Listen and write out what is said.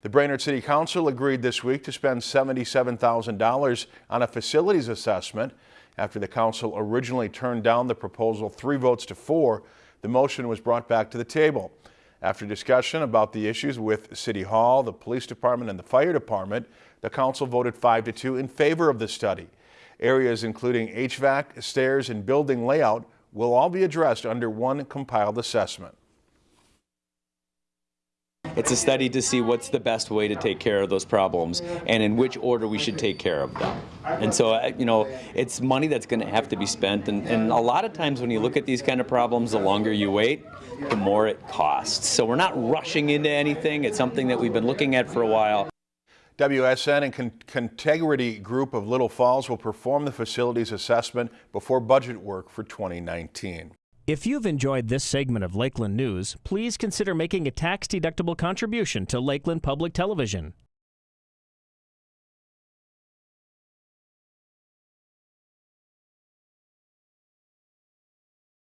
The Brainerd City Council agreed this week to spend $77,000 on a facilities assessment. After the council originally turned down the proposal three votes to four, the motion was brought back to the table. After discussion about the issues with City Hall, the Police Department, and the Fire Department, the council voted 5 to 2 in favor of the study. Areas including HVAC, stairs, and building layout will all be addressed under one compiled assessment. It's a study to see what's the best way to take care of those problems and in which order we should take care of them. And so, uh, you know, it's money that's going to have to be spent. And, and a lot of times when you look at these kind of problems, the longer you wait, the more it costs. So we're not rushing into anything. It's something that we've been looking at for a while. WSN and Con Contegrity Group of Little Falls will perform the facilities assessment before budget work for 2019. If you've enjoyed this segment of Lakeland News, please consider making a tax-deductible contribution to Lakeland Public Television.